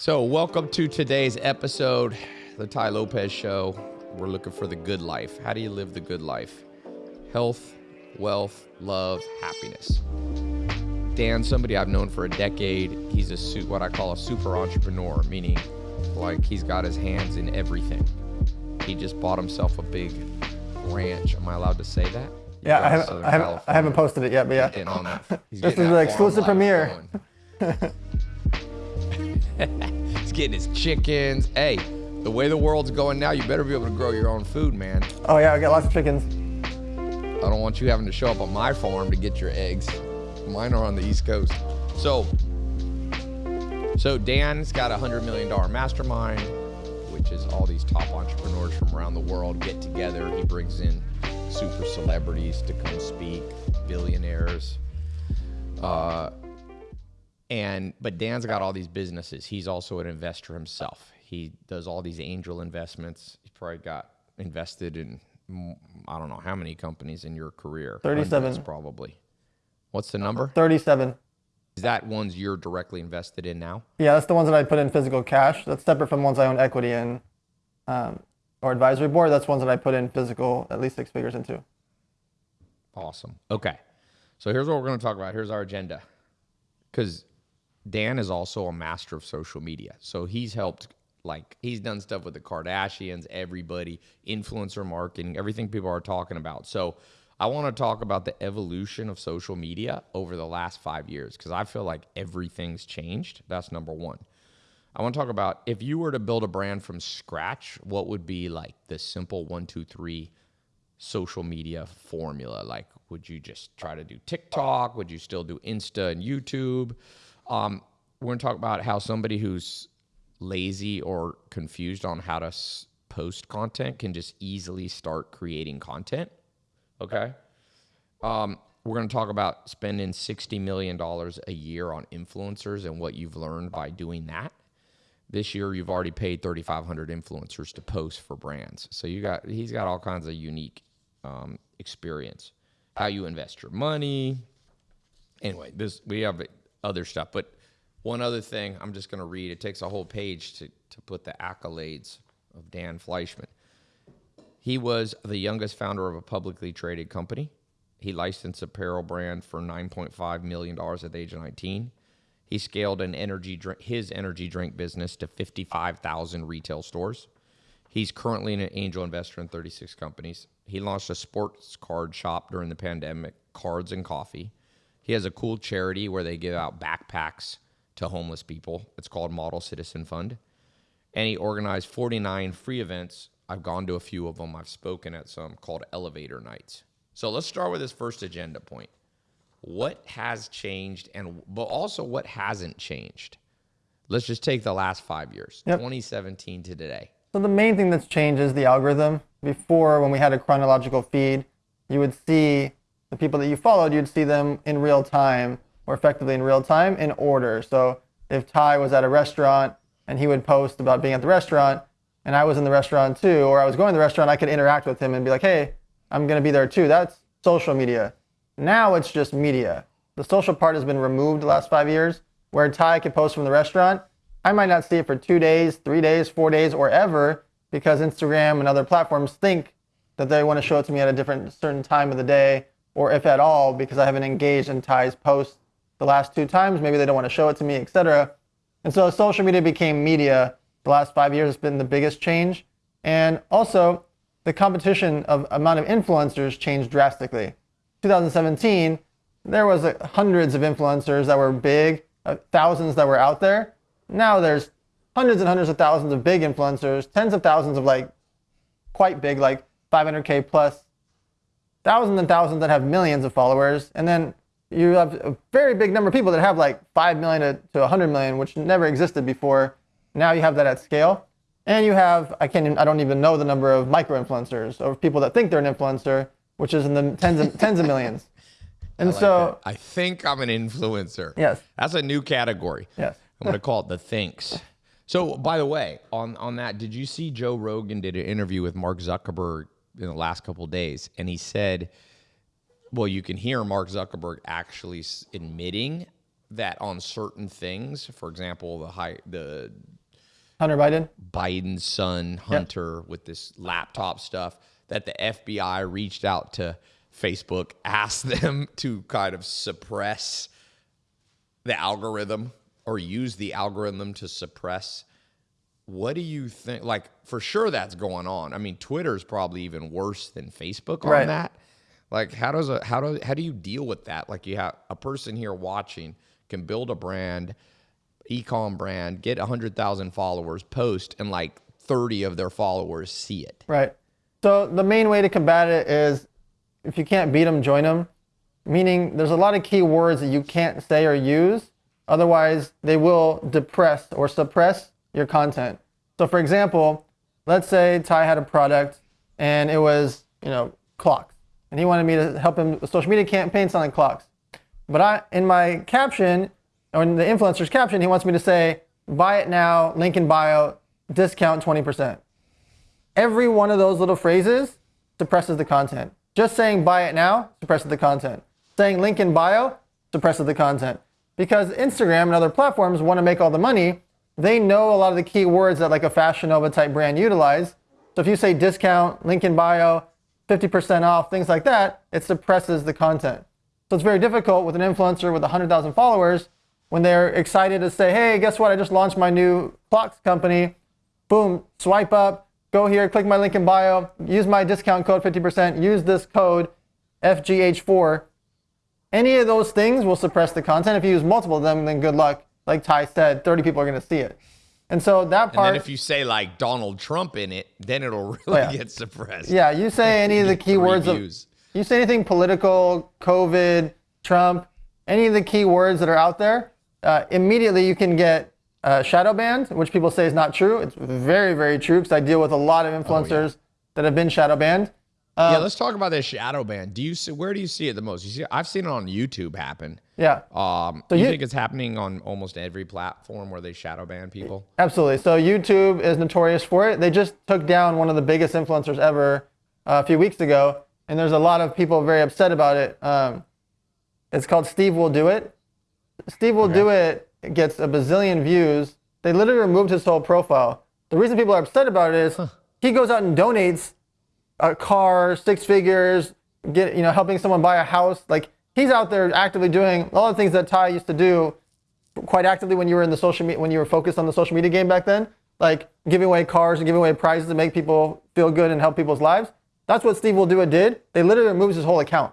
So, welcome to today's episode, the Tai Lopez Show. We're looking for the good life. How do you live the good life? Health, wealth, love, happiness. Dan, somebody I've known for a decade, he's a what I call a super entrepreneur, meaning like he's got his hands in everything. He just bought himself a big ranch. Am I allowed to say that? Yeah, I haven't, I haven't, I haven't posted it yet, but yeah. Getting on. He's This is the exclusive premiere. He's getting his chickens. Hey, the way the world's going now, you better be able to grow your own food, man. Oh yeah, I got lots of chickens. I don't want you having to show up on my farm to get your eggs. Mine are on the East Coast. So, so Dan's got a hundred million dollar mastermind, which is all these top entrepreneurs from around the world get together. He brings in super celebrities to come speak, billionaires. Uh, and but Dan's got all these businesses. He's also an investor himself. He does all these angel investments. He's probably got invested in I don't know how many companies in your career. 37. Probably. What's the number? 37. Is that ones you're directly invested in now? Yeah, that's the ones that I put in physical cash. That's separate from ones I own equity in, um, or advisory board. That's ones that I put in physical, at least six figures into. Awesome. Okay. So here's what we're going to talk about. Here's our agenda. Because Dan is also a master of social media. So he's helped, like, he's done stuff with the Kardashians, everybody, influencer marketing, everything people are talking about. So I want to talk about the evolution of social media over the last five years because I feel like everything's changed. That's number one. I want to talk about if you were to build a brand from scratch, what would be like the simple one, two, three social media formula? Like, would you just try to do TikTok? Would you still do Insta and YouTube? Um, we're going to talk about how somebody who's lazy or confused on how to s- post content can just easily start creating content. Okay. Um, we're going to talk about spending $60 million a year on influencers and what you've learned by doing that. This year, you've already paid 3,500 influencers to post for brands. So you got he's got all kinds of unique um, experience. How you invest your money. Anyway, this we have other stuff, but one other thing I'm just going to read. It takes a whole page to to put the accolades of Dan Fleischmann. He was the youngest founder of a publicly traded company. He licensed apparel brand for 9.5 million dollars at the age of 19. He scaled an energy drink, his energy drink business to 55,000 retail stores. He's currently an angel investor in 36 companies. He launched a sports card shop during the pandemic, Cards and Coffee. He has a cool charity where they give out backpacks to homeless people. It's called Model Citizen Fund. And he organized 49 free events. I've gone to a few of them. I've spoken at some called Elevator Nights. So let's start with his first agenda point. What has changed and but also what hasn't changed? Let's just take the last 5 years. Yep. 2017 to today. So the main thing that's changed is the algorithm. Before, when we had a chronological feed, you would see the people that you followed, you'd see them in real time, or effectively in real time, in order. So if Tai was at a restaurant and he would post about being at the restaurant, and I was in the restaurant too, or I was going to the restaurant, I could interact with him and be like, hey, I'm going to be there too. That's social media. Now it's just media. The social part has been removed the last five years, where Tai could post from the restaurant. I might not see it for two days, three days, four days, or ever, because Instagram and other platforms think that they want to show it to me at a different certain time of the day, or if at all, because I haven't engaged in Tai's post the last two times, maybe they don't want to show it to me, etc. And so social media became media. The last five years has been the biggest change. And also, the competition of amount of influencers changed drastically. 2017, there was uh, hundreds of influencers that were big, uh, thousands that were out there. Now there's hundreds and hundreds of thousands of big influencers, tens of thousands of like quite big, like 500k plus, thousands and thousands that have millions of followers, and then you have a very big number of people that have like 5 million to, to 100 million, which never existed before. Now you have that at scale. And you have, I can't, even, I don't even know the number of micro influencers or people that think they're an influencer, which is in the tens of, tens of millions. And so, I think I'm an influencer. yes, That's a new category. yes. I'm going to call it the thinks. So, by the way, on on that, did you see Joe Rogan did an interview with Mark Zuckerberg in the last couple of days, and he said, well, you can hear Mark Zuckerberg actually admitting that on certain things, for example, the high the Hunter Biden. Biden's son Hunter with this laptop stuff that the FBI reached out to Facebook, asked them to kind of suppress the algorithm or use the algorithm to suppress. What do you think? Like, for sure that's going on. I mean, Twitter's probably even worse than Facebook on Right. that. Like, how does a how do how do you deal with that? Like, you have a person here watching can build a brand, ecom brand, get hundred thousand followers, post, and like thirty of their followers see it. Right. So the main way to combat it is if you can't beat them, join them. Meaning there's a lot of key words that you can't say or use. Otherwise, they will depress or suppress your content. So for example, let's say Tai had a product and it was, you know, clocks. And he wanted me to help him with social media campaign selling clocks. But I, in my caption, or in the influencer's caption, he wants me to say, buy it now, link in bio, discount 20% every one of those little phrases suppresses the content. Just saying buy it now suppresses the content. Saying link in bio suppresses the content. Because Instagram and other platforms want to make all the money, they know a lot of the key words that like a Fashion Nova type brand utilize. So if you say discount, link in bio, 50% off, things like that, it suppresses the content. So it's very difficult with an influencer with 100,000 followers when they're excited to say, hey, guess what? I just launched my new clocks company boom, swipe up, go here, click my link in bio, use my discount code 50%, use this code FGH4. Any of those things will suppress the content. If you use multiple of them, then good luck. Like Tai said, 30 people are going to see it. And so that And part, then if you say like Donald Trump in it, then it'll really yeah. get suppressed. yeah, you say any of the keywords of, you say anything political, COVID, Trump, any of the keywords that are out there, uh, immediately you can get uh, shadow banned, which people say is not true. It's very, very true because I deal with a lot of influencers that have been shadow banned. yeah, let's talk about this shadow ban. Do you see where do you see it the most? You see, I've seen it on YouTube happen. Yeah. Um, you, you- think it's happening on almost every platform where they shadow ban people? Absolutely. So YouTube is notorious for it. They just took down one of the biggest influencers ever uh, a few weeks ago, and there's a lot of people very upset about it. Um, it's called Steve Will Do It. Steve Will Do It gets a bazillion views. They literally removed his whole profile. The reason people are upset about it is he goes out and donates a car, six figures, get you know, helping someone buy a house. Like he's out there actively doing all the things that Tai used to do quite actively when you were in the social media when you were focused on the social media game back then, like giving away cars and giving away prizes to make people feel good and help people's lives. That's what Steve Will Do It did. They literally removed his whole account.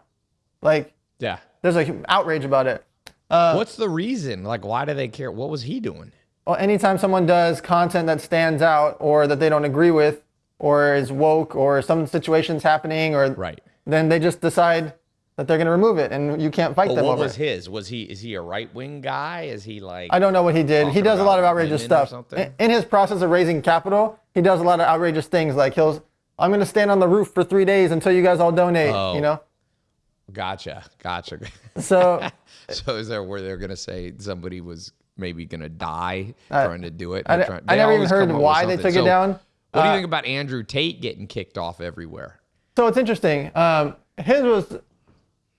Like Yeah. there's a outrage about it. Uh, What's the reason? Like, why do they care? What was he doing? Well, anytime someone does content that stands out or that they don't agree with or is woke or some situation's happening or Right. then they just decide that they're going to remove it and you can't fight But them what over was it. his? Was he is he a right wing guy? Is he like I don't know what he did. He does a lot of outrageous stuff. In, in his process of raising capital, he does a lot of outrageous things. Like he'll, I'm going to stand on the roof for three days until you guys all donate. Oh. You know. Gotcha, gotcha. So so is there where they're gonna say somebody was maybe gonna die Uh, trying to do it? I, They're I never even heard come up with why they took it down. What do you Uh, think about Andrew Tate getting kicked off everywhere? So it's interesting. Um, his was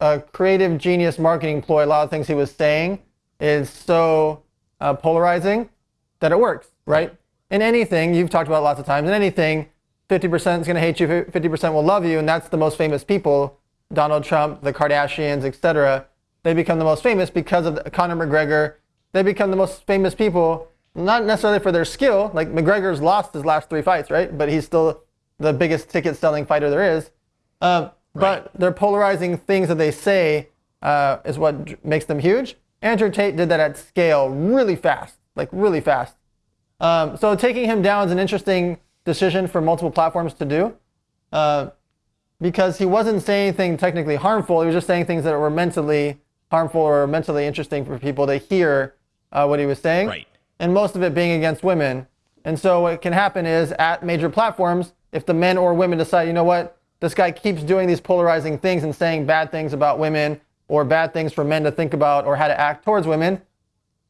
a creative genius marketing ploy. A lot of things he was saying is so uh, polarizing that it works, right? In anything, you've talked about lots of times, in anything, 50% is going to hate you, 50% will love you, and that's the most famous people. Donald Trump, the Kardashians, etc. They become the most famous because of the, Conor McGregor. They become the most famous people, not necessarily for their skill. Like McGregor's lost his last three fights, right? But he's still the biggest ticket-selling fighter there is. But their polarizing things that they say uh, is what makes them huge. Andrew Tate did that at scale really fast, like really fast. Um, so taking him down is an interesting decision for multiple platforms to do, uh, because he wasn't saying anything technically harmful. He was just saying things that were mentally harmful or mentally interesting for people to hear uh, what he was saying. Right. And most of it being against women. And so what can happen is at major platforms, if the men or women decide, you know what, this guy keeps doing these polarizing things and saying bad things about women or bad things for men to think about or how to act towards women,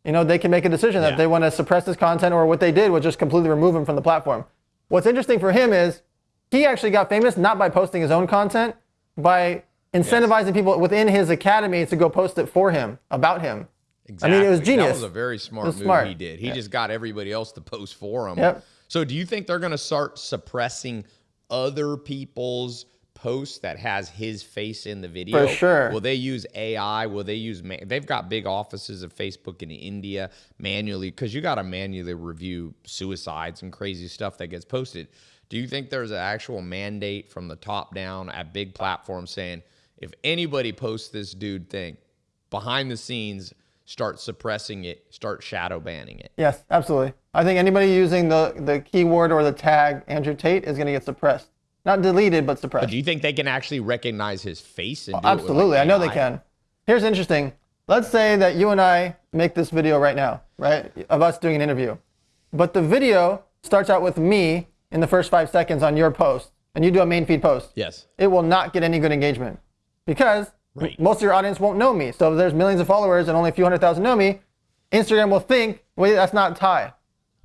you know, they can make a decision that Yeah. they want to suppress his content or what they did was just completely remove him from the platform. What's interesting for him is he actually got famous not by posting his own content, by incentivizing people within his academy to go post it for him, about him. Exactly. I mean, it was genius. That was a very smart move smart. he did. He just got everybody else to post for him. Yep. So do you think they're going to start suppressing other people's posts that has his face in the video? For sure. Will they use AI? Will they use ma- they've got big offices of Facebook in India manually cuz you got to manually review suicides and crazy stuff that gets posted. Do you think there's an actual mandate from the top down at big platforms saying if anybody posts this dude thing behind the scenes start suppressing it, start shadow banning it? Yes, absolutely. I think anybody using the, the keyword or the tag Andrew Tate is going to get suppressed. Not deleted, but suppressed. But Do you think they can actually recognize his face? And oh, do it with, like, Absolutely. I know they can. Here's interesting. Let's say that you and I make this video right now, right? Of us doing an interview. But the video starts out with me in the first five seconds on your post, and you do a main feed post. Yes. It will not get any good engagement because Right. most of your audience won't know me. So if there's millions of followers and only a few hundred thousand know me, Instagram will think, wait, that's not Tai.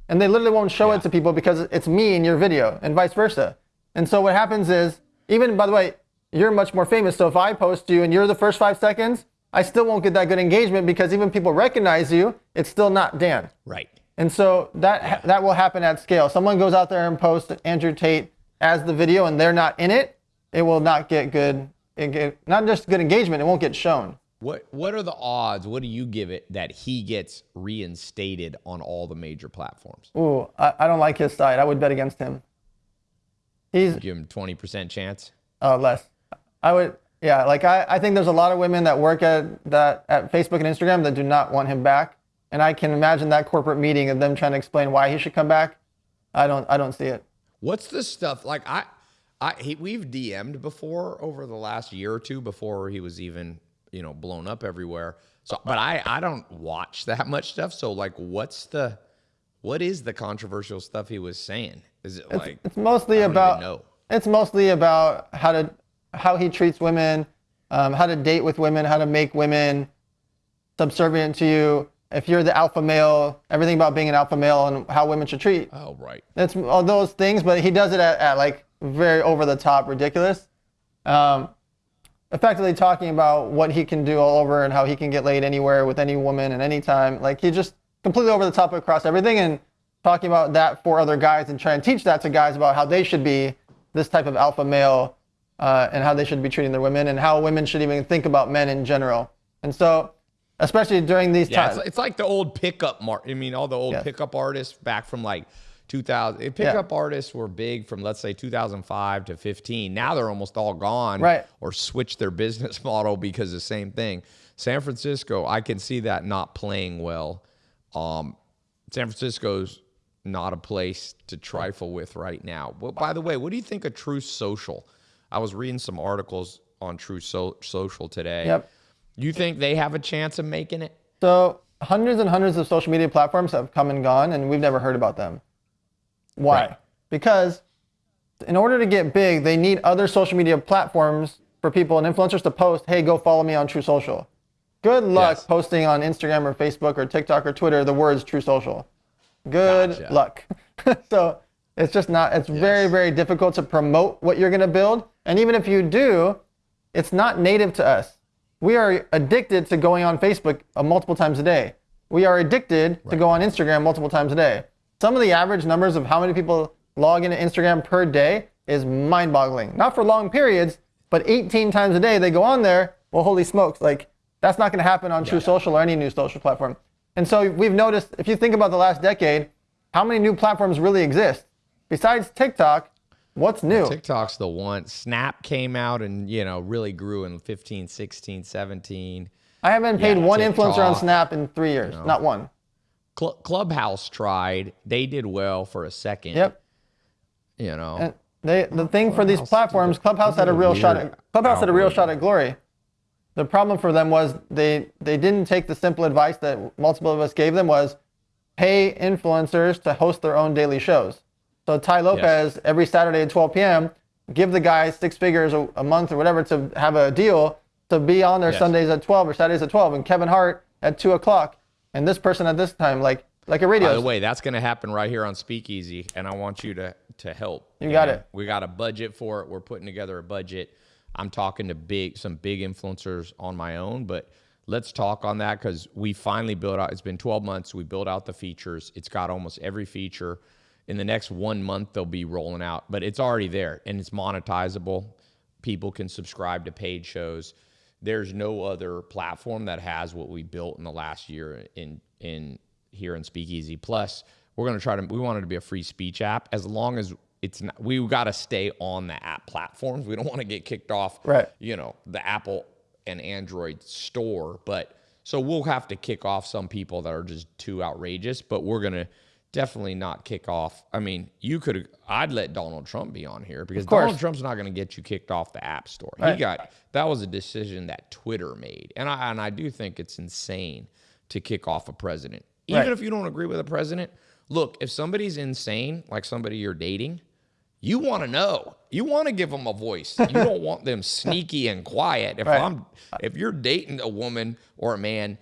And they literally won't show Yeah. it to people because it's me in your video and vice versa. And so what happens is, even by the way, you're much more famous. So if I post you and you're the first five seconds, I still won't get that good engagement because even people recognize you, it's still not Dan. Right. And so that that will happen at scale. Someone goes out there and posts Andrew Tate as the video and they're not in it, it will not get good get, not just good engagement, it won't get shown. What what are the odds? What do you give it that he gets reinstated on all the major platforms? Ooh, I, I don't like his side. I would bet against him. He's Give him twenty percent chance. uh, less. I would yeah, like I, I think there's a lot of women that work at that at Facebook and Instagram that do not want him back. And I can imagine that corporate meeting of them trying to explain why he should come back. I don't I don't see it. What's the stuff like? I, I he, we've DM'd before over the last year or two before he was even you know blown up everywhere. So, but I I don't watch that much stuff. So like, what's the what is the controversial stuff he was saying? Is it like It's mostly I don't about it's mostly about how to how he treats women, um, how to date with women, how to make women subservient to you. If you're the alpha male, everything about being an alpha male and how women should treat. oh right It's all those things, but he does it at, at like very over the top, ridiculous. Um, effectively talking about what he can do all over and how he can get laid anywhere with any woman and any time. Like he just completely over the top across everything and talking about that for other guys and trying to teach that to guys about how they should be this type of alpha male uh, and how they should be treating their women and how women should even think about men in general. And so, especially during these Yeah, times, it's, it's like the old pickup mark. I mean, all the old Yes. pickup artists back from like 2000. eh, Pickup artists were big from let's say 2005 to 15. Now they're almost all gone, Right. Or switched their business model because the same thing. San Francisco, I can see that not playing well. Um, San Francisco's not a place to trifle with right now. Well, by the way, what do you think of Truth Social? I was reading some articles on True so- Social today. Yep. You think they have a chance of making it? So hundreds and hundreds of social media platforms have come and gone, and we've never heard about them. Why? Right. Because in order to get big, they need other social media platforms for people and influencers to post, "Hey, go follow me on Truth Social." Good luck Yes. posting on Instagram or Facebook or TikTok or Twitter the words Truth Social. Good Gotcha. luck. so it's just not. It's very very difficult to promote what you're going to build, and even if you do, it's not native to us. We are addicted to going on Facebook uh, multiple times a day. We are addicted to go on Instagram multiple times a day. Some of the average numbers of how many people log into Instagram per day is mind boggling. Not for long periods, but 18 times a day they go on there. Well, holy smokes, like that's not going to happen on Truth Social or any new social platform. And so we've noticed, if you think about the last decade, how many new platforms really exist? Besides TikTok, what's new? TikTok's the one. Snap came out and, you know, really grew in 15, 16, 17. I haven't paid Yeah, one influencer on Snap in three years. Not one. Cl- Clubhouse tried. They did well for a second. Yep. You know, And they the thing for these platforms, Clubhouse had a real shot at Clubhouse had a real shot at glory. The problem for them was they they didn't take the simple advice that multiple of us gave them was pay influencers to host their own daily shows. So Tai Lopez every Saturday at 12 p.m. give the guy six figures a, a month or whatever to have a deal to be on there Yes. Sundays at 12 or Saturdays at 12, and Kevin Hart at two o'clock, and this person at this time, like like a radio. by the way, that's going to happen right here on Speakeasy, and I want you to to help. You got And it. We got a budget for it. We're putting together a budget. I'm talking to big some big influencers on my own, but let's talk on that because we finally built out. It's been 12 months. We built out the features. It's got almost every feature. In the next one month, they'll be rolling out, but it's already there and it's monetizable. People can subscribe to paid shows. There's no other platform that has what we built in the last year in in here in Speakeasy. Plus, we're gonna try to. We want it to be a free speech app as long as it's not. We got to stay on the app platforms. We don't want to get kicked off. Right. You know the Apple and Android store, but so we'll have to kick off some people that are just too outrageous. But we're gonna definitely not kick off. I mean, you could. I'd let Donald Trump be on here because. Donald Trump's not going to get you kicked off the App Store. He got that was a decision that Twitter made, and I and I do think it's insane to kick off a president, even Right. if you don't agree with a president. Look, if somebody's insane, like somebody you're dating, you want to know. You want to give them a voice. You don't want them sneaky and quiet. If Right. I'm if you're dating a woman or a man,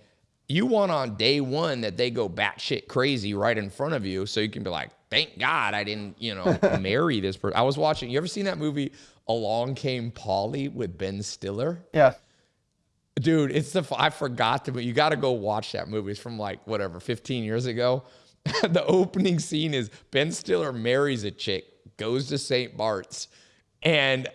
you want on day one that they go batshit crazy right in front of you, so you can be like, "Thank God I didn't, you know, marry this person." I was watching. You ever seen that movie Along Came Polly with Ben Stiller? Yeah. Dude, it's the I forgot to, but you got to go watch that movie. It's from like whatever, 15 years ago. the opening scene is Ben Stiller marries a chick, goes to St. Bart's, and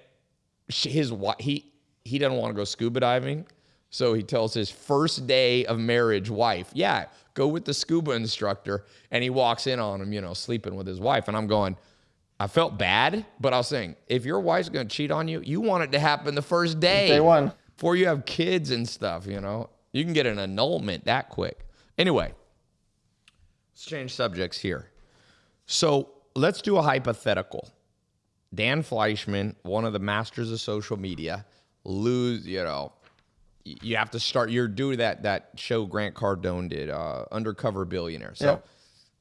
she, his he he doesn't want to go scuba diving, so he tells his first day of marriage wife, "Yeah, go with the scuba instructor." And he walks in on him, you know, sleeping with his wife, and I'm going. I felt bad, but I was saying, if your wife's gonna cheat on you, you want it to happen the first day Day one. before you have kids and stuff, you know, you can get an annulment that quick. Anyway, let's change subjects here. So let's do a hypothetical. Dan Fleischmann, one of the masters of social media, lose, you know, you have to start. You're doing that that show Grant Cardone did, uh, Undercover Billionaire. So Yeah.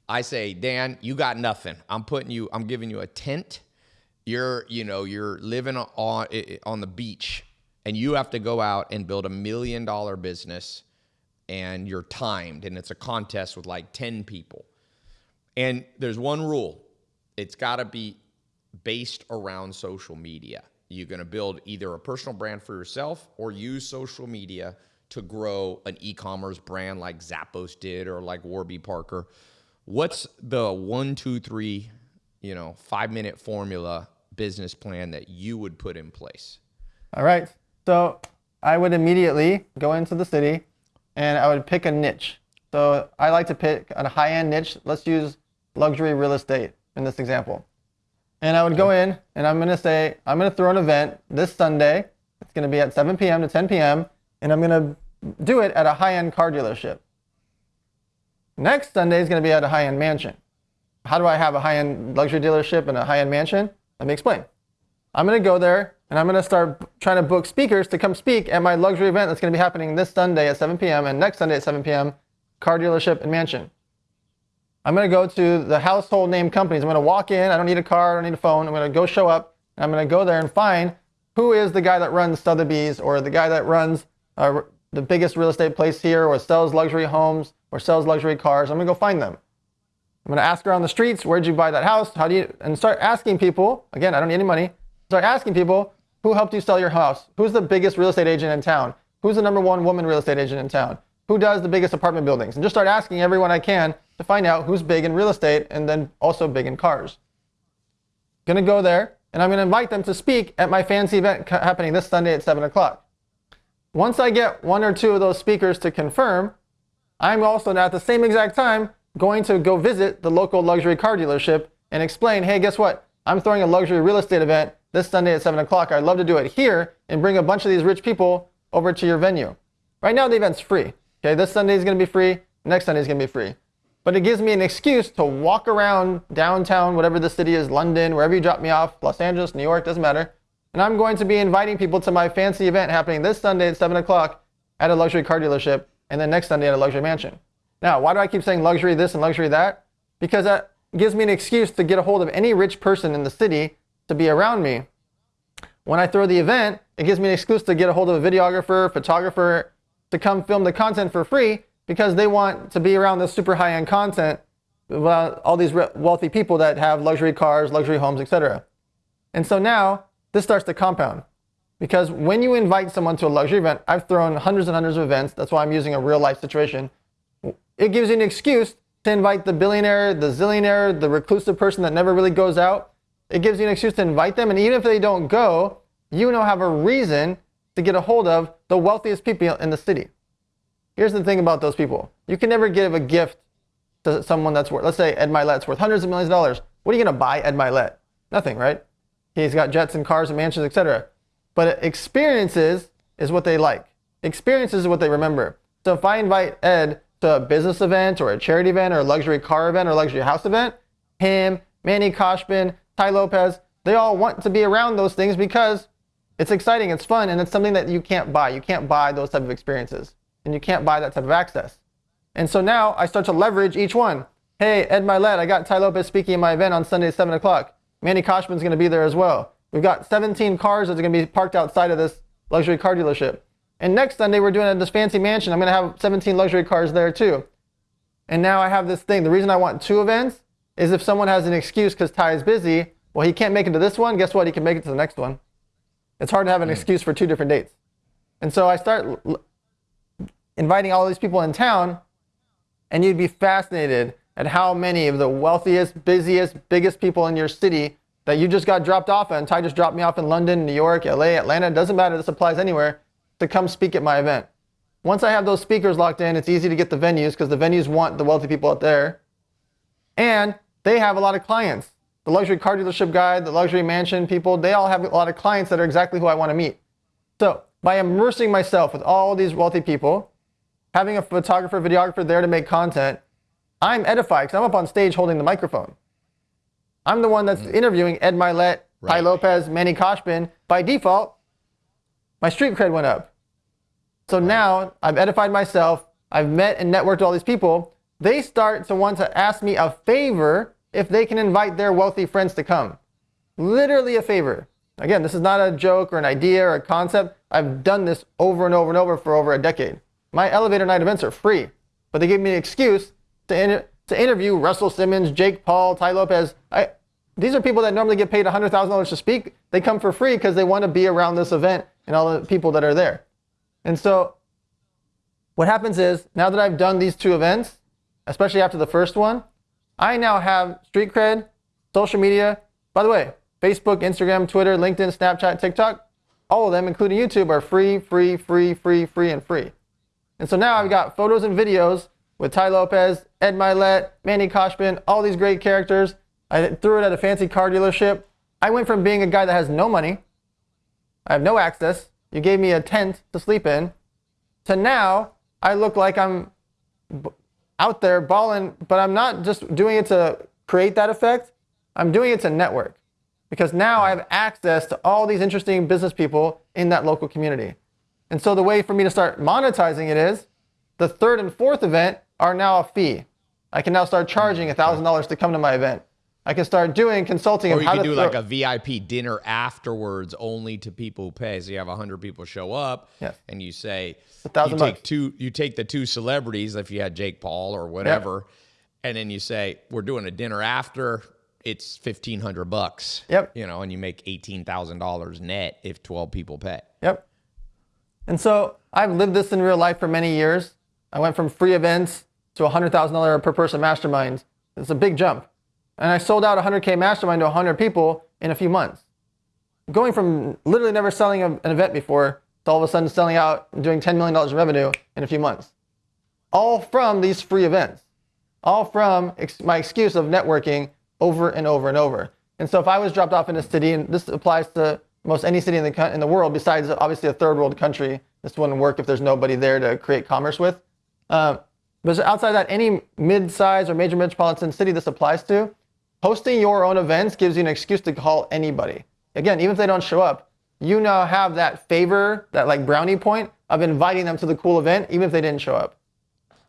I say, Dan, you got nothing. I'm putting you. I'm giving you a tent. You're, you know, you're living on on the beach, and you have to go out and build a million dollar business, and you're timed, and it's a contest with like ten people. And there's one rule: it's got to be based around social media. You're going to build either a personal brand for yourself or use social media to grow an e-commerce brand like Zappos did or like Warby Parker. What's the one, two, three, you know, five minute formula business plan that you would put in place? All right. So I would immediately go into the city and I would pick a niche. So I like to pick a high end niche. Let's use luxury real estate in this example. And I would go in and I'm going to say, I'm going to throw an event this Sunday. It's going to be at 7 p.m. to 10 p.m. And I'm going to do it at a high end car dealership. Next Sunday is going to be at a high end mansion. How do I have a high end luxury dealership and a high end mansion? Let me explain. I'm going to go there and I'm going to start trying to book speakers to come speak at my luxury event that's going to be happening this Sunday at 7 p.m. and next Sunday at 7 p.m. Car dealership and mansion. I'm going to go to the household name companies. I'm going to walk in. I don't need a car. I don't need a phone. I'm going to go show up. I'm going to go there and find who is the guy that runs Sotheby's or the guy that runs uh, the biggest real estate place here or sells luxury homes or sells luxury cars. I'm going to go find them. I'm going to ask around the streets, where'd you buy that house? How do you, and start asking people, again, I don't need any money. Start asking people, who helped you sell your house? Who's the biggest real estate agent in town? Who's the number one woman real estate agent in town? Who does the biggest apartment buildings? And just start asking everyone I can to find out who's big in real estate and then also big in cars. Gonna go there and I'm gonna invite them to speak at my fancy event happening this Sunday at 7 o'clock. Once I get one or two of those speakers to confirm, I'm also now at the same exact time going to go visit the local luxury car dealership and explain, hey, guess what? I'm throwing a luxury real estate event this Sunday at 7 o'clock. I'd love to do it here and bring a bunch of these rich people over to your venue. Right now, the event's free. Okay, this Sunday is going to be free. Next Sunday is going to be free. But it gives me an excuse to walk around downtown, whatever the city is, London, wherever you drop me off, Los Angeles, New York, doesn't matter. And I'm going to be inviting people to my fancy event happening this Sunday at 7 o'clock at a luxury car dealership, and then next Sunday at a luxury mansion. Now, why do I keep saying luxury this and luxury that? Because that gives me an excuse to get a hold of any rich person in the city to be around me. When I throw the event, it gives me an excuse to get a hold of a videographer, photographer to come film the content for free because they want to be around this super high end content about all these wealthy people that have luxury cars, luxury homes, etc. And so now this starts to compound. Because when you invite someone to a luxury event, I've thrown hundreds and hundreds of events. That's why I'm using a real life situation. It gives you an excuse to invite the billionaire, the zillionaire, the reclusive person that never really goes out. It gives you an excuse to invite them. And even if they don't go, you now have a reason to get a hold of the wealthiest people in the city. Here's the thing about those people. You can never give a gift to someone that's worth, let's say Ed Mylett's worth hundreds of millions of dollars. What are you going to buy Ed Mylett? Nothing, right? He's got jets and cars and mansions, etc. But experiences is what they like. Experiences is what they remember. So if I invite Ed to a business event or a charity event or a luxury car event or luxury house event, him, Manny Khoshbin, Tai Lopez, they all want to be around those things because it's exciting, it's fun, and it's something that you can't buy. You can't buy those type of experiences, and you can't buy that type of access. And so now I start to leverage each one. Hey, Ed Mylett, I got Tai Lopez speaking at my event on Sunday at 7 o'clock. Manny Khoshbin's going to be there as well. We've got 17 cars that are going to be parked outside of this luxury car dealership. And next Sunday, we're doing it at this fancy mansion. I'm going to have 17 luxury cars there too. And now I have this thing. The reason I want two events is if someone has an excuse because Tai is busy, well, he can't make it to this one. Guess what? He can make it to the next one. It's hard to have an mm. excuse for two different dates. And so I start inviting all these people in town, and you'd be fascinated at how many of the wealthiest, busiest, biggest people in your city that you just got dropped off and Tai just dropped me off in London, New York, LA, Atlanta, doesn't matter, this applies anywhere, to come speak at my event. Once I have those speakers locked in, it's easy to get the venues because the venues want the wealthy people out there. And they have a lot of clients. The luxury car dealership guy, the luxury mansion people, they all have a lot of clients that are exactly who I want to meet. So by immersing myself with all these wealthy people, having a photographer, videographer there to make content, I'm edified because I'm up on stage holding the microphone. I'm the one that's mm. interviewing Ed Mylett, right. Tai Lopez, Manny Khoshbin. By default, my street cred went up. So now I've edified myself. I've met and networked all these people. They start to want to ask me a favor if they can invite their wealthy friends to come. Literally a favor. Again, this is not a joke or an idea or a concept. I've done this over and over and over for over a decade. My elevator night events are free, but they gave me an excuse to, in, to interview Russell Simmons, Jake Paul, Tai Lopez. I, these are people that normally get paid $100,000 to speak. They come for free because they want to be around this event and all the people that are there. And so what happens is now that I've done these two events, especially after the first one, I now have street cred, social media. By the way, Facebook, Instagram, Twitter, LinkedIn, Snapchat, TikTok, all of them, including YouTube, are free, free, free, free, free, and free. And so now I've got photos and videos with Tai Lopez, Ed Mylett, Manny Khoshbin, all these great characters. I threw it at a fancy car dealership. I went from being a guy that has no money, I have no access, you gave me a tent to sleep in, to now I look like I'm out there balling, but I'm not just doing it to create that effect. I'm doing it to network because now I have access to all these interesting business people in that local community. And so the way for me to start monetizing it is the third and fourth event are now a fee. I can now start mm-hmm. charging $1,000 to come to my event. I can start doing consulting. Or you can do like a VIP dinner afterwards, only to people who pay. So you have hundred people show up, yes. and you say a thousand you take bucks. two. You take the two celebrities, if you had Jake Paul or whatever, yep. and then you say we're doing a dinner after. It's fifteen hundred bucks. Yep. You know, and you make eighteen thousand dollars net if twelve people pay. Yep. And so I've lived this in real life for many years. I went from free events to hundred thousand dollar per person mastermind. It's a big jump. And I sold out 100K mastermind to 100 people in a few months. Going from literally never selling an event before to all of a sudden selling out and doing $10 million in revenue in a few months. All from these free events. All from my excuse of networking over and over and over. And so if I was dropped off in a city, and this applies to most any city in the, in the world, besides obviously a third world country, this wouldn't work if there's nobody there to create commerce with. Uh, but outside that, any mid-sized or major metropolitan city this applies to, Hosting your own events gives you an excuse to call anybody. Again, even if they don't show up, you now have that favor, that like brownie point of inviting them to the cool event, even if they didn't show up.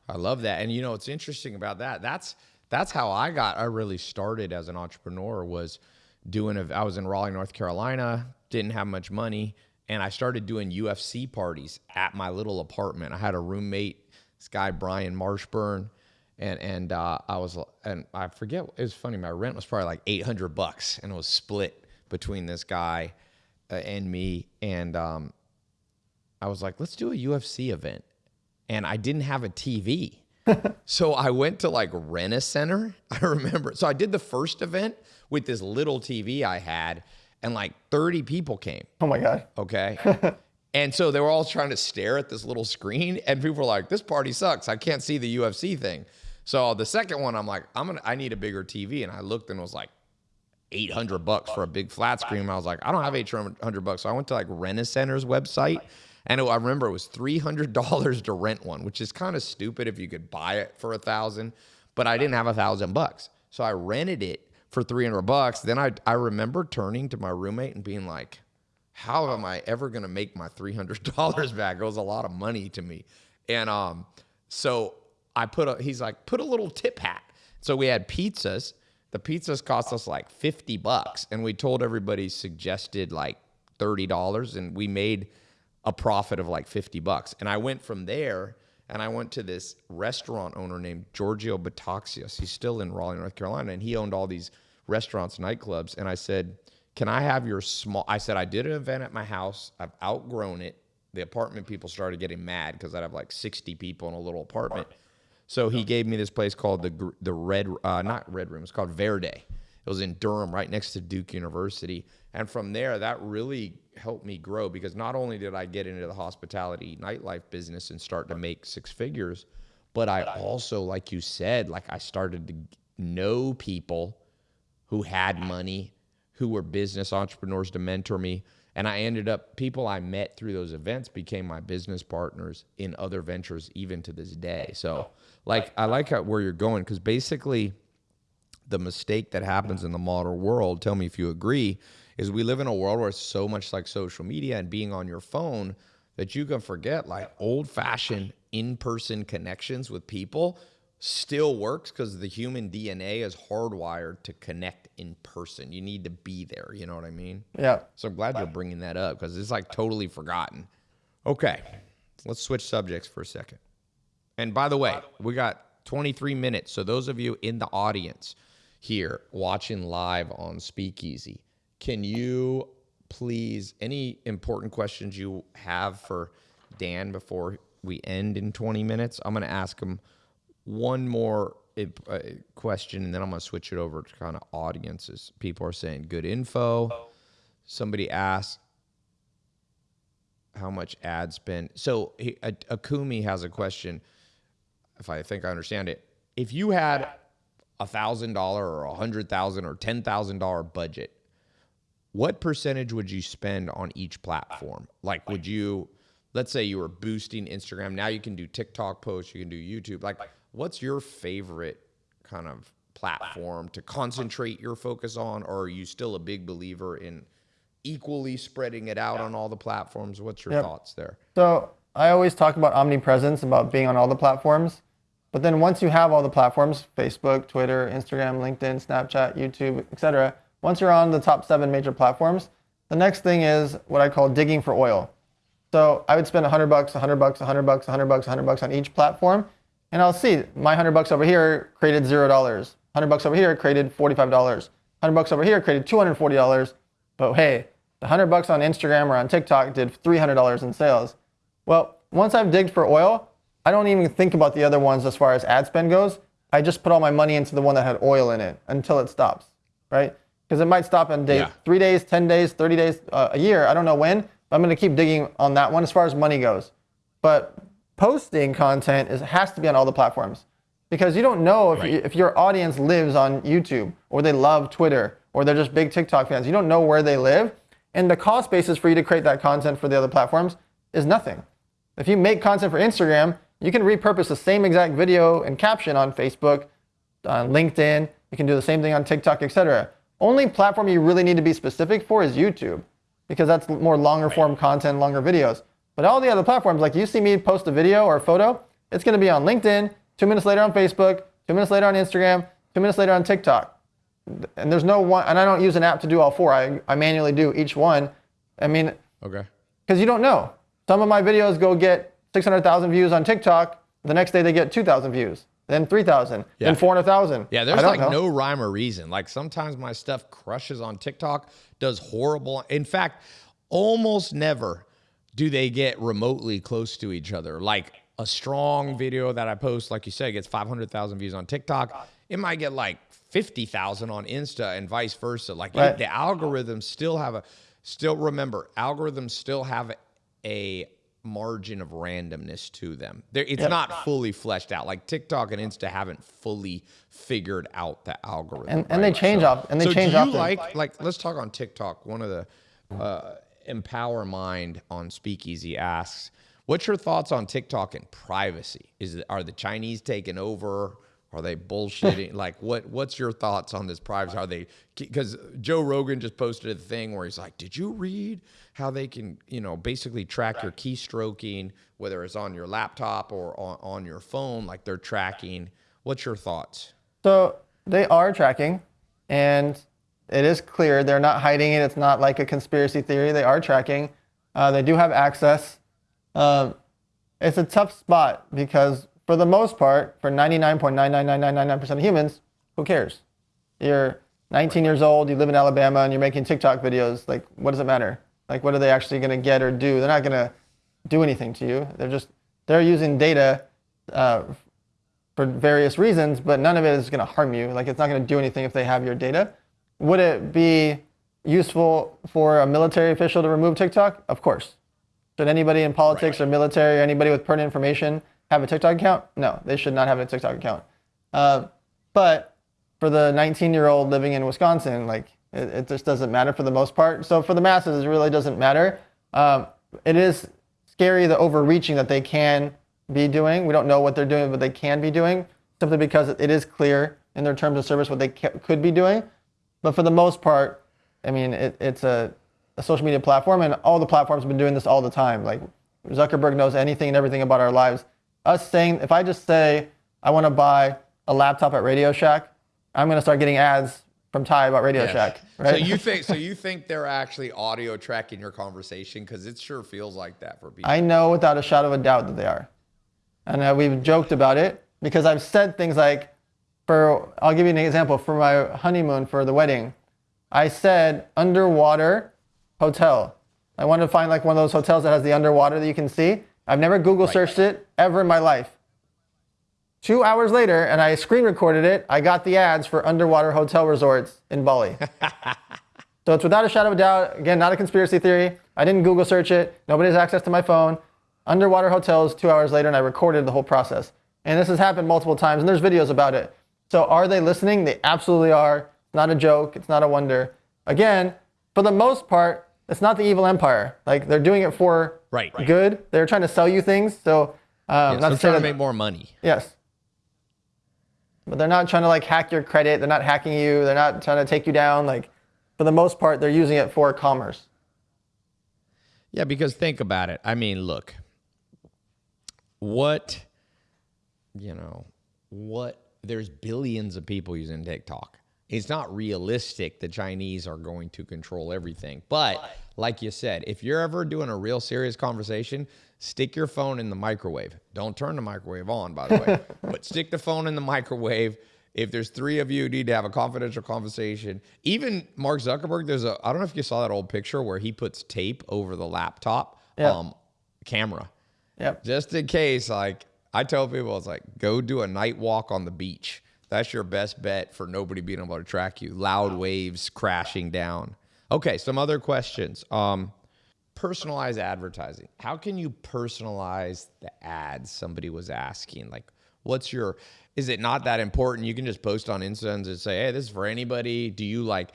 I love that. And you know, what's interesting about that, that's that's how I got I really started as an entrepreneur was doing a, I was in Raleigh, North Carolina, didn't have much money, and I started doing UFC parties at my little apartment. I had a roommate, this guy Brian Marshburn and and uh, I was and I forget it was funny. My rent was probably like eight hundred bucks, and it was split between this guy uh, and me, and um, I was like, let's do a UFC event, and I didn't have a TV. so I went to like rent a center. I remember. So I did the first event with this little TV I had, and like 30 people came. Oh my god. Okay. and so they were all trying to stare at this little screen, and people were like, "This party sucks. I can't see the UFC thing." So the second one, I'm like, "I'm gonna. I need a bigger TV," and I looked and it was like. 800 bucks for a big flat screen. I was like, I don't have 800 bucks. So I went to like Rent a Center's website and it, I remember it was $300 to rent one, which is kind of stupid if you could buy it for a thousand, but I didn't have a thousand bucks. So I rented it for 300 bucks. Then I, I remember turning to my roommate and being like, how am I ever going to make my $300 back? It was a lot of money to me. And um, so I put a, he's like, put a little tip hat. So we had pizzas. The pizzas cost us like 50 bucks. And we told everybody suggested like $30 and we made a profit of like 50 bucks. And I went from there and I went to this restaurant owner named Giorgio Bataxios. He's still in Raleigh, North Carolina, and he owned all these restaurants, nightclubs. And I said, Can I have your small? I said, I did an event at my house. I've outgrown it. The apartment people started getting mad because I'd have like 60 people in a little apartment. So he gave me this place called the the Red, uh, not Red Room. It's called Verde. It was in Durham, right next to Duke University. And from there, that really helped me grow because not only did I get into the hospitality nightlife business and start to make six figures, but I also, like you said, like I started to know people who had money, who were business entrepreneurs to mentor me. And I ended up, people I met through those events became my business partners in other ventures, even to this day. So, like, I like how, where you're going because basically, the mistake that happens in the modern world, tell me if you agree, is we live in a world where it's so much like social media and being on your phone that you can forget like old fashioned in person connections with people still works because the human DNA is hardwired to connect in person. You need to be there. You know what I mean? Yeah. So I'm glad you're bringing that up because it's like totally forgotten. Okay. Let's switch subjects for a second. And by the way, we got 23 minutes. So those of you in the audience here watching live on Speakeasy, can you please, any important questions you have for Dan before we end in 20 minutes? I'm going to ask him one more uh, question and then I'm going to switch it over to kind of audiences. People are saying good info. Somebody asked how much ad spend. So Akumi has a question, if I think I understand it. If you had a thousand dollar or a hundred thousand or ten thousand dollar budget what percentage would you spend on each platform? Like, would you, let's say you were boosting Instagram, now you can do TikTok posts, you can do YouTube. Like, what's your favorite kind of platform to concentrate your focus on? Or are you still a big believer in equally spreading it out on all the platforms? What's your yep. thoughts there? So, I always talk about omnipresence, about being on all the platforms. But then once you have all the platforms, Facebook, Twitter, Instagram, LinkedIn, Snapchat, YouTube, etc., once you're on the top seven major platforms, the next thing is what I call digging for oil. So I would spend 100 bucks, 100 bucks, 100 bucks, 100 bucks, 100 bucks on each platform, and I'll see my 100 bucks over here created zero dollars. 100 bucks over here created $45. 100 bucks over here created $240. But hey, the 100 bucks on Instagram or on TikTok did $300 in sales. Well, once I've digged for oil, I don't even think about the other ones as far as ad spend goes. I just put all my money into the one that had oil in it until it stops, right? because it might stop in day, yeah. three days, 10 days, 30 days, uh, a year. I don't know when. But I'm going to keep digging on that one as far as money goes. But posting content is, has to be on all the platforms because you don't know if, right. you, if your audience lives on YouTube or they love Twitter or they're just big TikTok fans. You don't know where they live. And the cost basis for you to create that content for the other platforms is nothing. If you make content for Instagram, you can repurpose the same exact video and caption on Facebook, on LinkedIn. You can do the same thing on TikTok, etc. Only platform you really need to be specific for is YouTube because that's more longer form content, longer videos. But all the other platforms, like you see me post a video or a photo, it's going to be on LinkedIn, two minutes later on Facebook, two minutes later on Instagram, two minutes later on TikTok. And there's no one, and I don't use an app to do all four. I, I manually do each one. I mean, okay. Because you don't know. Some of my videos go get 600,000 views on TikTok. The next day they get 2,000 views then 3,000, yeah. then 400,000. Yeah, there's like know. no rhyme or reason. Like sometimes my stuff crushes on TikTok, does horrible. In fact, almost never do they get remotely close to each other. Like a strong video that I post, like you said, gets 500,000 views on TikTok. It might get like 50,000 on Insta and vice versa. Like Right. the algorithms still have a, still remember, algorithms still have a margin of randomness to them. There, it's not fully fleshed out. Like TikTok and Insta haven't fully figured out the algorithm. And- and they right? change off- and they so change do you often. like like let's talk on TikTok. One of the uh, Empower Mind on Speakeasy asks, "What's your thoughts on TikTok and privacy? Is it, are the Chinese taking over? Are they bullshitting? like what what's your thoughts on this privacy? Are they because Joe Rogan just posted a thing where he's like, "Did you read how they can you know basically track your keystroking, whether it's on your laptop or on, on your phone? Like they're tracking." What's your thoughts? So they are tracking, and it is clear they're not hiding it. It's not like a conspiracy theory. They are tracking. Uh, they do have access. Um, it's a tough spot because, for the most part, for 99.99999% of humans, who cares? You're 19 years old, you live in Alabama, and you're making TikTok videos. Like, what does it matter? Like, what are they actually going to get or do? They're not going to do anything to you. They're just they're using data uh, for various reasons, but none of it is going to harm you. Like it's not going to do anything if they have your data. Would it be useful for a military official to remove TikTok? Of course. Should anybody in politics or military or anybody with pertinent information have a TikTok account? No, they should not have a TikTok account. Uh, but for the 19-year-old living in Wisconsin, like it, it just doesn't matter for the most part. So for the masses, it really doesn't matter. Um, it is scary the overreaching that they can be doing. We don't know what they're doing, but they can be doing simply because it is clear in their terms of service what they ca- could be doing. But for the most part, I mean, it, it's a, a social media platform, and all the platforms have been doing this all the time. Like Zuckerberg knows anything and everything about our lives. Us saying, if I just say I want to buy a laptop at Radio Shack, I'm going to start getting ads from Tai about Radio Shack, right? So you think so you think they're actually audio tracking your conversation because it sure feels like that for people. I know without a shadow of a doubt that they are. And uh, we've joked about it because I've said things like, for, I'll give you an example. For my honeymoon for the wedding, I said underwater hotel. I wanted to find like one of those hotels that has the underwater that you can see. I've never Google searched it ever in my life. Two hours later, and I screen recorded it, I got the ads for underwater hotel resorts in Bali. So it's without a shadow of a doubt, again, not a conspiracy theory. I didn't Google search it. Nobody has access to my phone. Underwater hotels, two hours later, and I recorded the whole process. And this has happened multiple times, and there's videos about it. So are they listening? They absolutely are. It's not a joke. It's not a wonder. Again, for the most part, it's not the evil empire. Like they're doing it for Right. Right. good. They're trying to sell you things. So um, Yes, not they're to trying to make more money. Yes. But they're not trying to like hack your credit. They're not hacking you. They're not trying to take you down. Like, for the most part, they're using it for commerce. Yeah, because think about it. I mean, look, what, you know, what, there's billions of people using TikTok. It's not realistic the Chinese are going to control everything. But like you said, if you're ever doing a real serious conversation, stick your phone in the microwave. Don't turn the microwave on, by the way, but stick the phone in the microwave. If there's three of you who need to have a confidential conversation, even Mark Zuckerberg, there's a, I don't know if you saw that old picture where he puts tape over the laptop Yeah. um, camera Yep. just in case like i tell people it's like go do a night walk on the beach that's your best bet for nobody being able to track you. Loud waves crashing down. Okay some other questions. Um personalized advertising. How can you personalize the ads somebody was asking? Like what's your is it not that important? You can just post on insta and say hey this is for anybody. Do you like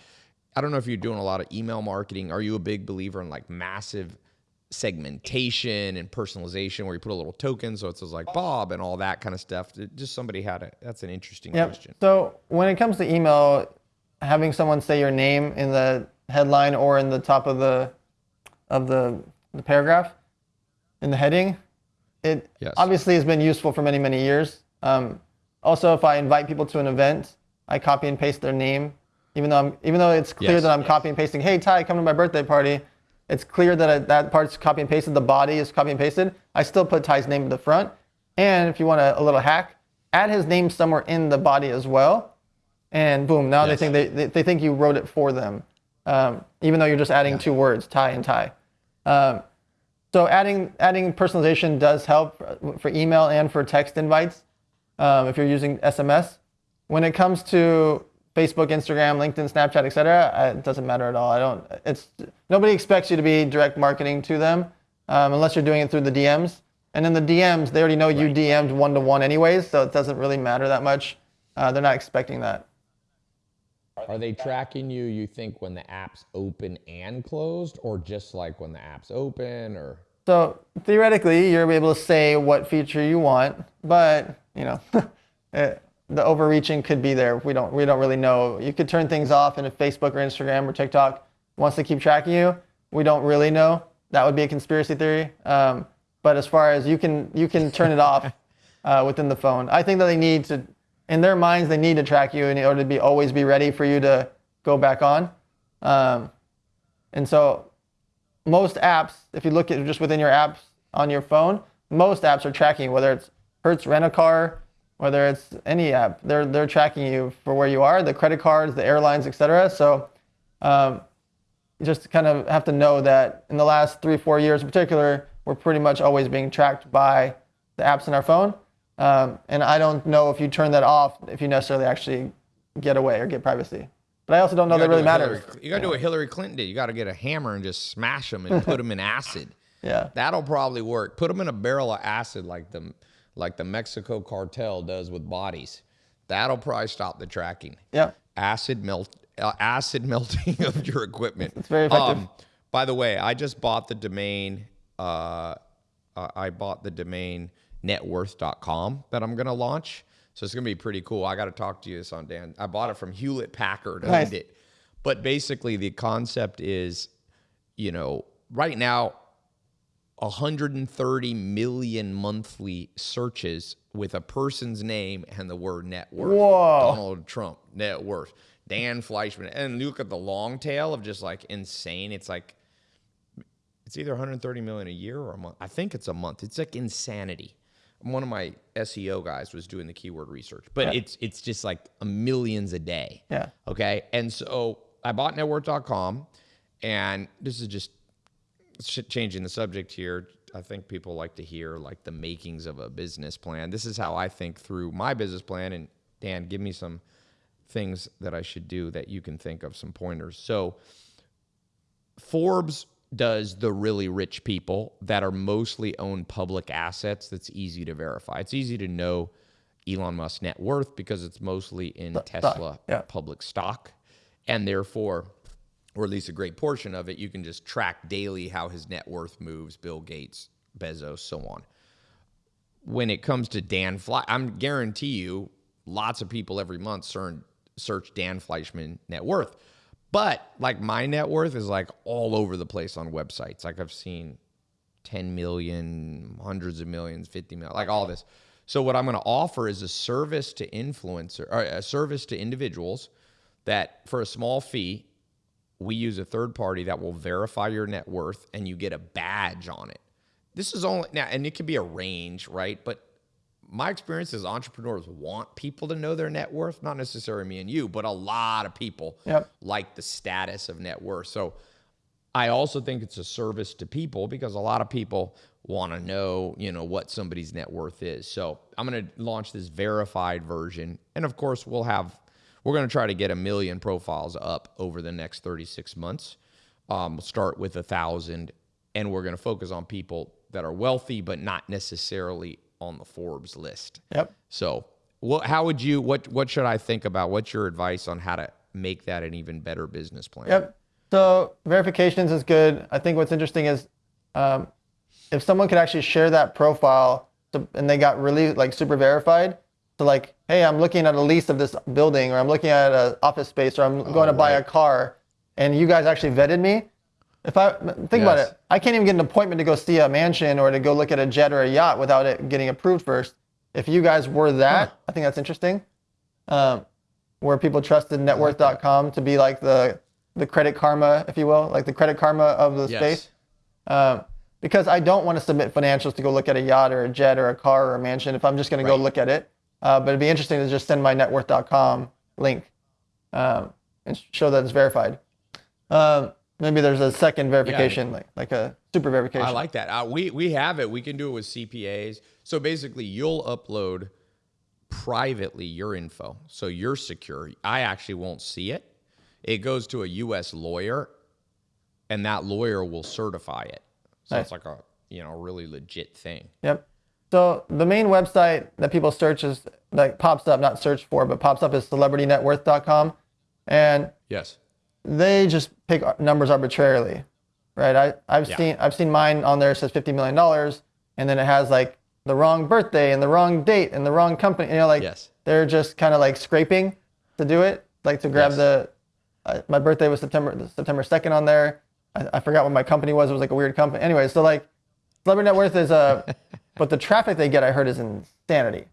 i don't know if you're doing a lot of email marketing. Are you a big believer in like massive segmentation and personalization where you put a little token so it says like Bob and all that kind of stuff. Just somebody had it. That's an interesting Yep. question. So when it comes to email, having someone say your name in the headline or in the top of the of the, the paragraph in the heading, it Yes. obviously has been useful for many many years. Um, also, if I invite people to an event, I copy and paste their name, even though I'm even though it's clear Yes. that I'm copy and pasting. Hey Tai, come to my birthday party. It's clear that I, that part's copy and pasted. The body is copy and pasted. I still put Tai's name at the front. And if you want a, a little hack, add his name somewhere in the body as well. And boom, now Yes. they think they, they, they think you wrote it for them, um, even though you're just adding two words, Tai and Ty. Um, so adding adding personalization does help for- for email and for text invites um, if you're using SMS. When it comes to Facebook, Instagram, LinkedIn, Snapchat, etc., it doesn't matter at all. I don't. It's nobody expects you to be direct marketing to them um, unless you're doing it through the DMs. And in the DMs, they already know you DM'd one to one anyways, so it doesn't really matter that much. Uh, they're not expecting that. Are they tracking you, you think, when the app's open and closed, or just like when the app's open, or? So theoretically, you're able to say what feature you want, but you know, it, the overreaching could be there. We don't we don't really know. You could turn things off, and if Facebook or Instagram or TikTok wants to keep tracking you, we don't really know. That would be a conspiracy theory. Um, but as far as you can you can turn it off uh, within the phone. I think that they need to, in their minds, they need to track you in order to be always be ready for you to go back on. Um, and so most apps, if you look at just within your apps on your phone, most apps are tracking whether it's Hertz Rent a Car, whether it's any app, they're they're tracking you for where you are, the credit cards, the airlines, etc. So um, you just kind of have to know that in the last three, four years in particular, we're pretty much always being tracked by the apps in our phone. Um, and I don't know if you turn that off, if you necessarily actually get away or get privacy. But I also don't know that really matters. Hillary- you got to do what Hillary Clinton did. You got to get a hammer and just smash them and put them in acid. Yeah. That'll probably work. Put them in a barrel of acid like the like the Mexico cartel does with bodies. That'll probably stop the tracking. Yep. Acid melt, uh, acid melting of your equipment. It's very effective. by the way, I just bought the domain. Uh, uh, I bought the domain networth.com that I'm going to launch. So it's going to be pretty cool. I got to talk to you this on Dan. I bought it from Hewlett Packard. Nice. It. But basically, the concept is, you know, right now, 130 million monthly searches with a person's name and the word net worth. Whoa. Donald Trump, net worth. Dan Fleischmann. And look at the long tail of just like insane. It's like, it's either 130 million a year or a month. I think it's a month. It's like insanity. One of my SEO guys was doing the keyword research, but it's it's just like a millions a day. Yeah. Okay. And so I bought networth.com and this is just changing the subject here. I think people like to hear like the makings of a business plan. This is how I think through my business plan. And Dan, give me some things that I should do that you can think of, some pointers. So Forbes does the really rich people that are mostly own public assets that's easy to verify. It's easy to know Elon Musk's net worth because it's mostly in Tesla yeah. public stock. And therefore, or at least a great portion of it, you can just track daily how his net worth moves, Bill Gates, Bezos, so on. When it comes to Dan Fly, I'm guarantee you lots of people every month search, Dan Fleischmann net worth. But like my net worth is like all over the place on websites. Like I've seen 10 million, hundreds of millions, 50 million, like all this. So what I'm going to offer is a service to influencer or a service to individuals that for a small fee, we use a third party that will verify your net worth and you get a badge on it. This is only now, and it could be a range, right? But my experience is entrepreneurs want people to know their net worth, not necessarily me and you, but a lot of people Yep. like the status of net worth. So I also think it's a service to people because a lot of people want to know, you know, what somebody's net worth is. So I'm going to launch this verified version, and of course, we'll have we're going to try to get a million profiles up over the next 36 months. Um, we'll start with a thousand, and we're going to focus on people that are wealthy but not necessarily on the Forbes list. Yep. So, what, how would you what what should I think about? What's your advice on how to make that an even better business plan? Yep. So verifications is good. I think what's interesting is um, if someone could actually share that profile to, and they got really like super verified. So like, hey, I'm looking at a lease of this building, or I'm looking at an office space, or I'm going to buy a car, and you guys actually vetted me. If I think about it, I can't even get an appointment to go see a mansion or to go look at a jet or a yacht without it getting approved first. If you guys were that, I think that's interesting. Um, where people trusted networth.com to be like the the credit karma, if you will, like the credit karma of the Yes. space. Um, because I don't want to submit financials to go look at a yacht or a jet or a car or a mansion if I'm just going to go look at it. Uh, but it'd be interesting to just send my networth.com link um, and show that it's verified. Um, maybe there's a second verification, like like a super verification. I like that. Uh, we we have it. We can do it with CPAs. So basically, you'll upload privately your info, so you're secure. I actually won't see it. It goes to a U.S. lawyer, and that lawyer will certify it. So Nice. it's like a you know really legit thing. Yep. So the main website that people search is like pops up, not search for, but pops up is celebritynetworth.com, and Yes. they just pick numbers arbitrarily, right? I I've Yeah. seen I've seen mine on there says fifty million dollars, and then it has like the wrong birthday and the wrong date and the wrong company. You know, like Yes. they're just kind of like scraping to do it, like to grab Yes. the. Uh, my birthday was September September second on there. I, I forgot what my company was. It was like a weird company. Anyway, so like, celebrity net worth is a, but the traffic they get, I heard, is insanity.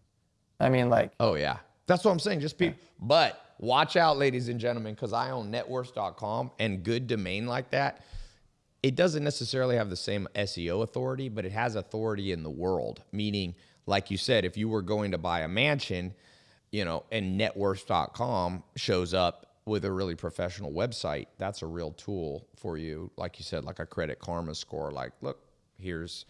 I mean, like, Oh yeah, that's what I'm saying. Just be, but watch out, ladies and gentlemen, because I own networth.com and good domain like that. It doesn't necessarily have the same SEO authority, but it has authority in the world. Meaning, like you said, if you were going to buy a mansion, you know, and networth.com shows up with a really professional website, that's a real tool for you. Like you said, like a credit karma score. Like, look, here's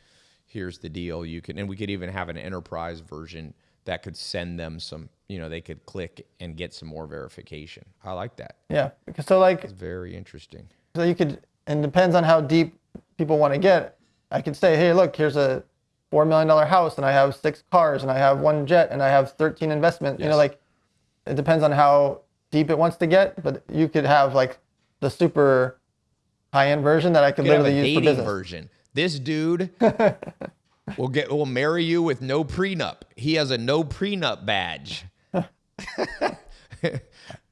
here's the deal. You can, and we could even have an enterprise version that could send them some. You know, they could click and get some more verification. I like that. yeah, because so like, It's very interesting. so you could, and depends on how deep people want to get. I could say, hey, look, here's a four million dollar house, and I have six cars, and I have one jet, and I have thirteen investments. You know, like, it depends on how deep it wants to get, but you could have like the super high end version that I could could literally use for business. version. This dude will get will marry you with no prenup. He has a no prenup badge.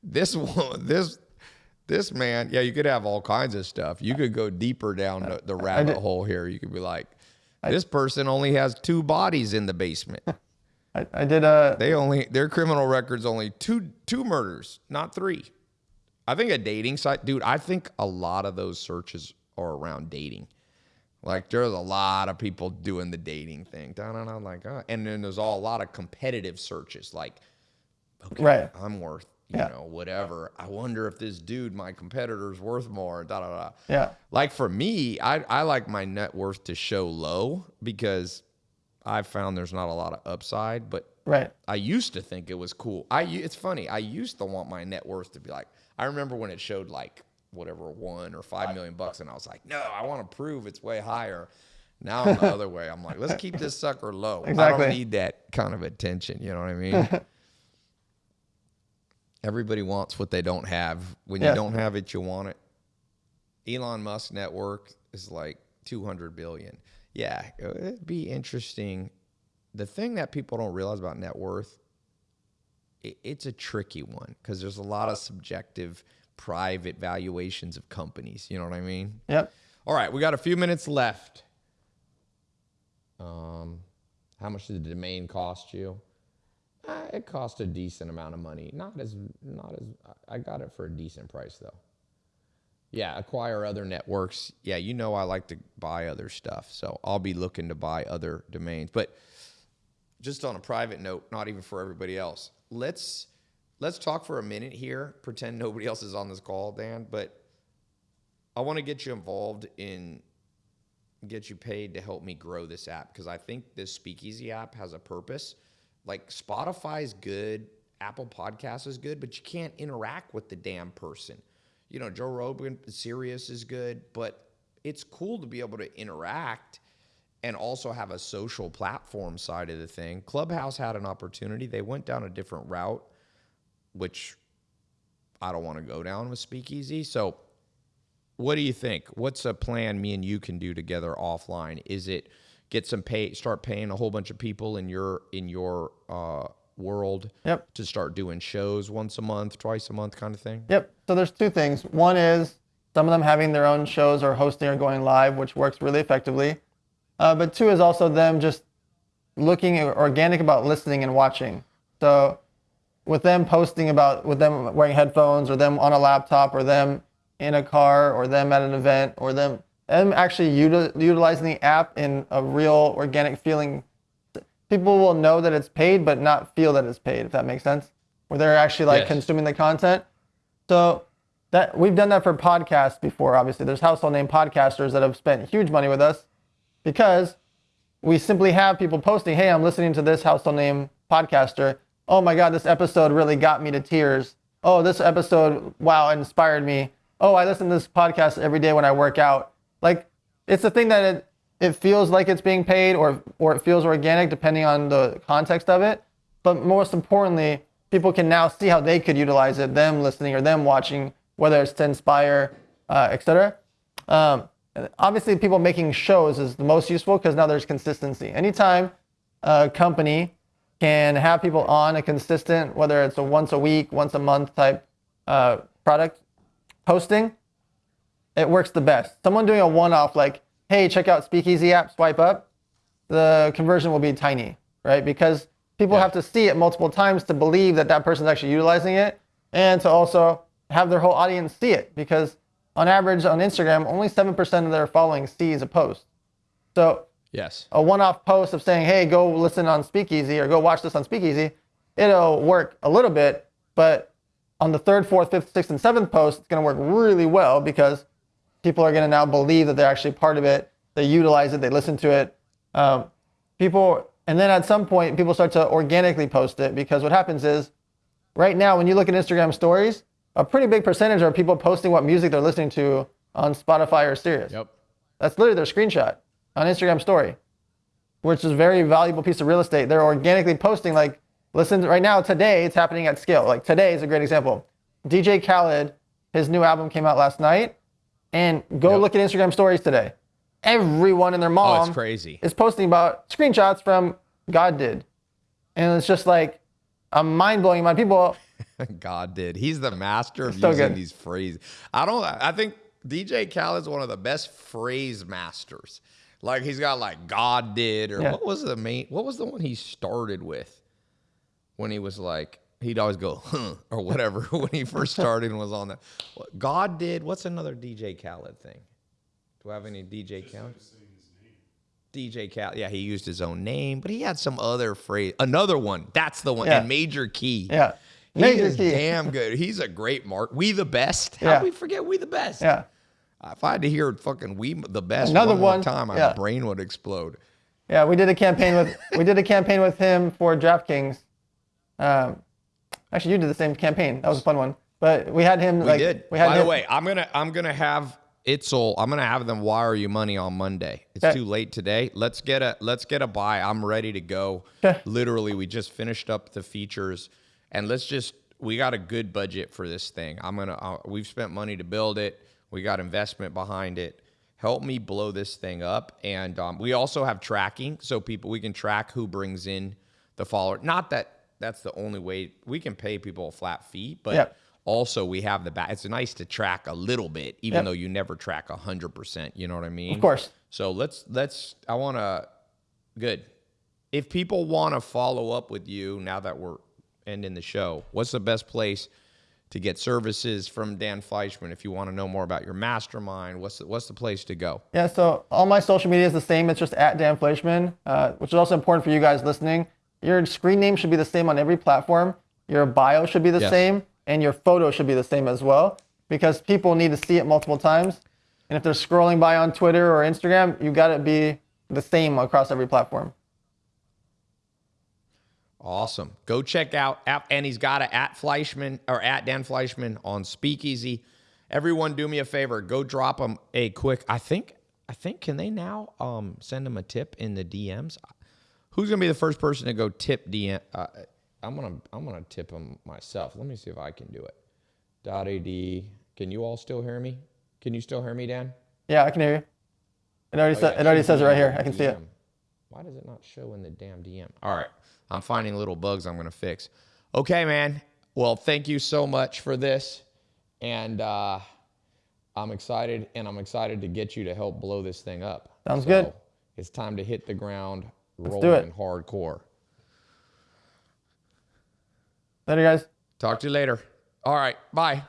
this one, this this man, yeah, you could have all kinds of stuff. You could go deeper down the, the rabbit hole here. You could be like, this person only has two bodies in the basement. I, I did a They only their criminal records only two two murders, not three. I think a dating site, dude. I think a lot of those searches are around dating. Like there's a lot of people doing the dating thing. Da, da, da, like, uh, and then there's all a lot of competitive searches. Like, okay, Right. I'm worth, you Yeah. know, whatever. I wonder if this dude, my competitor's worth more. Da da da. yeah. Like for me, I, I like my net worth to show low because I've found there's not a lot of upside. But Right. I used to think it was cool. I it's funny. I used to want my net worth to be like. I remember when it showed like whatever one or five million bucks, and I was like, no, I want to prove it's way higher. Now I'm the other way. I'm like, let's keep this sucker low. I don't need that kind of attention. You know what I mean? Everybody wants what they don't have. When you don't have it, you want it. Elon Musk network is like 200 billion. Yeah, uh, it'd be interesting. The thing that people don't realize about net worth, i it's a tricky one because there's a lot of subjective, private valuations of companies. You know what I mean? Yep. All right, we got a few minutes left. Um, how much did the domain cost you? Uh, it cost a decent amount of money. Not as not as I got it for a decent price though. Yeah, acquire other networks. Yeah, you know I like to buy other stuff, so I'll be looking to buy other domains. But just on a private note, not even for everybody else. Let's let's talk for a minute here. Pretend nobody else is on this call, Dan, but I want to get you involved in get you paid to help me grow this app because I think this Speakeasy app has a purpose. Like Spotify is good, Apple Podcasts is good, but you can't interact with the damn person. You know, Joe Rogan, Sirius is good, but it's cool to be able to interact and also have a social platform side of the thing. Clubhouse had an opportunity. They went down a different route, which I don't want to go down with Speakeasy. So what do you think? What's a plan me and you can do together offline? Is it get some pay, start paying a whole bunch of people in your in your uh, world Yep. to start doing shows once a month, twice a month, kind of thing? Yep. So there's two things. One is some of them having their own shows or hosting or going live, which works really effectively. Uh, but two is also them just looking organic about listening and watching. So with them posting about with them wearing headphones or them on a laptop or them in a car or them at an event or them them actually util- utilizing the app in a real organic feeling people will know that it's paid but not feel that it's paid if that makes sense where they're actually like Yes. consuming the content so that we've done that for podcasts before. Obviously, there's household name podcasters that have spent huge money with us because we simply have people posting, "Hey, I'm listening to this household name podcaster. Oh my God, this episode really got me to tears. Oh, this episode, wow, inspired me. Oh, I listen to this podcast every day when I work out. Like, it's the thing that it, it feels like it's being paid or or it feels organic depending on the context of it. But most importantly, people can now see how they could utilize it, them listening or them watching, whether it's to inspire, uh, etc. Um, obviously, people making shows is the most useful because now there's consistency. Anytime a company can have people on a consistent, whether it's a once a week, once a month type uh, product posting, it works the best. Someone doing a one-off like, hey, check out Speakeasy app, swipe up, the conversion will be tiny, right? Because people yeah. have to see it multiple times to believe that that person's actually utilizing it and to also have their whole audience see it because on average on Instagram, only 7% of their following sees a post. So yes, a one-off post of saying, hey, go listen on Speakeasy or go watch this on Speakeasy, it'll work a little bit, but on the third, fourth, fifth, sixth, and seventh post, it's going to work really well because people are going to now believe that they're actually part of it. They utilize it. They listen to it. Um, people, and then at some point, people start to organically post it because what happens is, right now, when you look at Instagram stories, a pretty big percentage are people posting what music they're listening to on Spotify or Sirius. Yep. That's literally their screenshot on Instagram story, which is a very valuable piece of real estate. They're organically posting like, listen, right now, today, it's happening at scale. Like today is a great example. DJ Khaled, his new album came out last night and go yep. look at Instagram stories today. Everyone and their mom oh, it's crazy. is posting about screenshots from God did. And it's just like a mind blowing amount of people. God did. He's the master of so using good. these phrases. I don't I think DJ Khaled's one of the best phrase masters. Like he's got like God did or yeah. what was the main what was the one he started with when he was like he'd always go huh, or whatever when he first started and was on that. God did. What's another DJ Khaled thing? Do I have any DJ Khaled? DJ Khaled. Yeah, he used his own name, but he had some other phrase. Another one. That's the one. Yeah. And Major Key. Yeah. Major is Key. damn good. He's a great mark. We the best. How yeah. we forget we the best? Yeah. If I had to hear fucking we the best Another one, one time, yeah. my brain would explode. Yeah, we did a campaign with we did a campaign with him for DraftKings. Um, Actually, you did the same campaign. That was a fun one. But we had him. We like, did. We had By him, the way, I'm gonna I'm gonna have Itzel. I'm gonna have them wire you money on Monday. It's okay. too late today. Let's get a let's get a buy. I'm ready to go. Literally, we just finished up the features, and let's just we got a good budget for this thing. I'm gonna uh, we've spent money to build it. We got investment behind it. Help me blow this thing up, and um, we also have tracking, so people we can track who brings in the follower. Not that that's the only way we can pay people a flat fee, but yep. also we have the back. It's nice to track a little bit, even yep. though you never track a hundred percent. You know what I mean? Of course. So let's let's. I want to. Good. If people want to follow up with you now that we're ending the show, what's the best place? To get services from Dan Fleischmann. If you want to know more about your mastermind, what's the, what's the place to go? Yeah, so all my social media is the same. It's just at Dan Fleischmann, uh, which is also important for you guys listening. Your screen name should be the same on every platform. Your bio should be the yes. same, and your photo should be the same as well, because people need to see it multiple times. And if they're scrolling by on Twitter or Instagram, you got to be the same across every platform. Awesome. Go check out and he's got it at Fleischmann or at Dan Fleischmann on Speakeasy. Everyone, do me a favor. Go drop him a quick. I think. I think. Can they now um, send him a tip in the DMs? Who's gonna be the first person to go tip DM? Uh, I'm gonna I'm gonna tip him myself. Let me see if I can do it. Dot ad. Can you all still hear me? Can you still hear me, Dan? Yeah, I can hear you. It already, oh, sa- yeah, it already says it right here. I can DM. see it. Why does it not show in the damn DM? All right, I'm finding little bugs I'm gonna fix. Okay, man. Well, thank you so much for this, and uh, I'm excited, and I'm excited to get you to help blow this thing up. Sounds so good. It's time to hit the ground Let's rolling do it. hardcore. Later, guys. Talk to you later. All right. Bye.